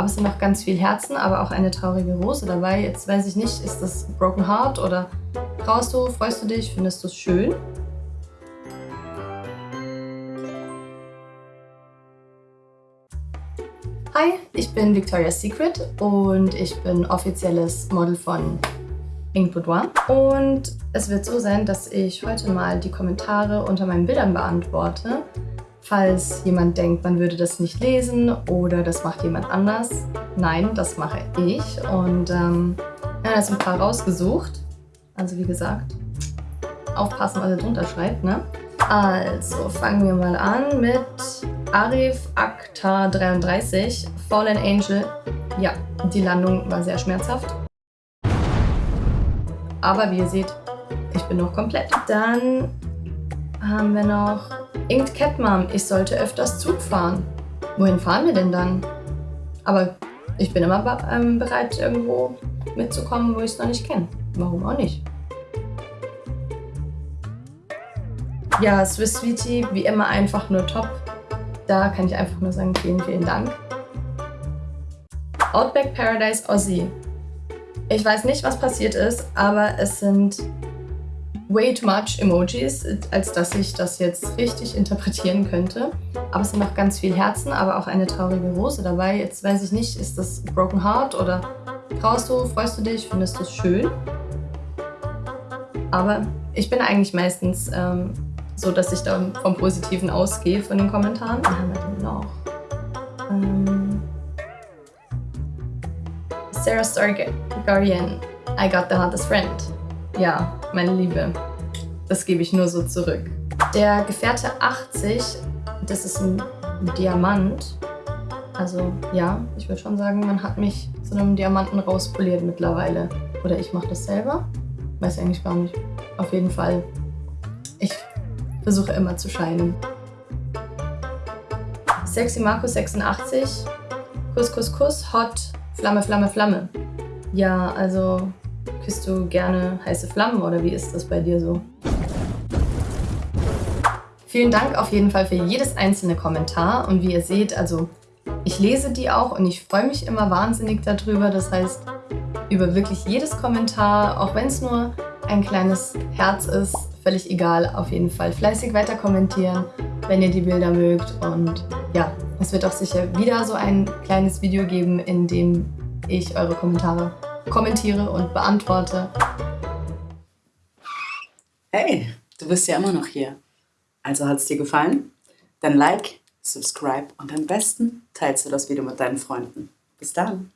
Aber es sind noch ganz viel Herzen, aber auch eine traurige Rose dabei. Jetzt weiß ich nicht, ist das Broken Heart oder traust du, freust du dich, findest du es schön? Hi, ich bin Victoria's Secret und ich bin offizielles Model von Ink Boudoir. Und es wird so sein, dass ich heute mal die Kommentare unter meinen Bildern beantworte. Falls jemand denkt, man würde das nicht lesen oder das macht jemand anders. Nein, das mache ich. Und ähm, ja, da sind ein paar rausgesucht. Also wie gesagt, aufpassen, was ihr drunter schreibt, ne? Also, fangen wir mal an mit Arif Akta 33, Fallen Angel. Ja, die Landung war sehr schmerzhaft. Aber wie ihr seht, ich bin noch komplett. Dann haben wir noch Inked Cat Mom. Ich sollte öfters Zug fahren. Wohin fahren wir denn dann? Aber ich bin immer ähm, bereit, irgendwo mitzukommen, wo ich es noch nicht kenne. Warum auch nicht? Ja, Swiss Sweetie, wie immer einfach nur top. Da kann ich einfach nur sagen, vielen, vielen Dank. Outback Paradise Aussie. Ich weiß nicht, was passiert ist, aber es sind way too much Emojis, als dass ich das jetzt richtig interpretieren könnte. Aber es sind noch ganz viel Herzen, aber auch eine traurige Rose dabei. Jetzt weiß ich nicht, ist das Broken Heart oder traust du, freust du dich, findest du es schön? Aber ich bin eigentlich meistens ähm, so, dass ich dann vom Positiven ausgehe von den Kommentaren. Was haben wir denn noch? Ähm, Sarah Stargarian, I got the hottest friend. Ja, meine Liebe, das gebe ich nur so zurück. Der Gefährte 80, das ist ein Diamant. Also ja, ich würde schon sagen, man hat mich zu einem Diamanten rauspoliert mittlerweile. Oder ich mache das selber. Weiß eigentlich gar nicht. Auf jeden Fall. Ich versuche immer zu scheinen. Sexy Marco 86. Kuss, Kuss, Kuss. Hot. Flamme, Flamme, Flamme. Ja, also küsst du gerne heiße Flammen oder wie ist das bei dir so? Vielen Dank auf jeden Fall für jedes einzelne Kommentar und wie ihr seht, also ich lese die auch und ich freue mich immer wahnsinnig darüber. Das heißt, über wirklich jedes Kommentar, auch wenn es nur ein kleines Herz ist, völlig egal, auf jeden Fall fleißig weiter kommentieren, wenn ihr die Bilder mögt. Und ja, es wird auch sicher wieder so ein kleines Video geben, in dem ich eure Kommentare kommentiere und beantworte. Hey, du bist ja immer noch hier. Also hat es dir gefallen? Dann like, subscribe und am besten teilst du das Video mit deinen Freunden. Bis dann!